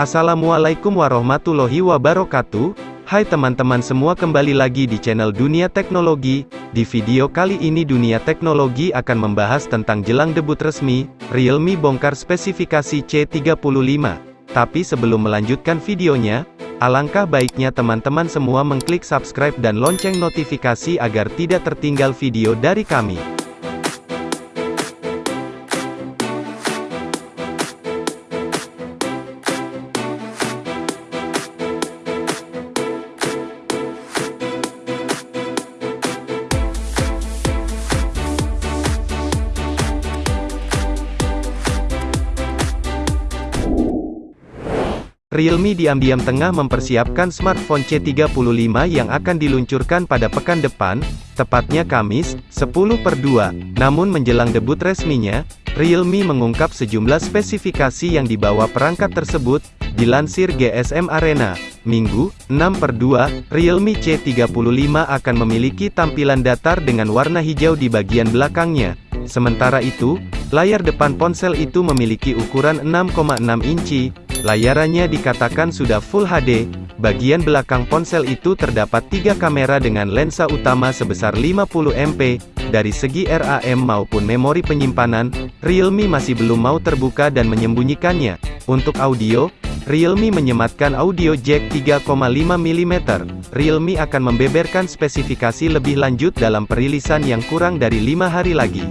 Assalamualaikum warahmatullahi wabarakatuh. Hai teman-teman semua kembali lagi di channel Dunia Teknologi. Di video kali ini Dunia Teknologi akan membahas tentang jelang debut resmi, Realme bongkar spesifikasi C35. Tapi sebelum melanjutkan videonya, alangkah baiknya teman-teman semua mengklik subscribe dan lonceng notifikasi agar tidak tertinggal video dari kami. Realme diam-diam tengah mempersiapkan smartphone C35 yang akan diluncurkan pada pekan depan, tepatnya Kamis, 10 per 2. Namun menjelang debut resminya, Realme mengungkap sejumlah spesifikasi yang dibawa perangkat tersebut, dilansir GSM Arena. Minggu, 6 per 2, Realme C35 akan memiliki tampilan datar dengan warna hijau di bagian belakangnya. Sementara itu, layar depan ponsel itu memiliki ukuran 6,6 inci, Layarannya dikatakan sudah Full HD, bagian belakang ponsel itu terdapat tiga kamera dengan lensa utama sebesar 50 MP, dari segi RAM maupun memori penyimpanan, Realme masih belum mau terbuka dan menyembunyikannya. Untuk audio, Realme menyematkan audio jack 3,5 mm. Realme akan membeberkan spesifikasi lebih lanjut dalam perilisan yang kurang dari lima hari lagi.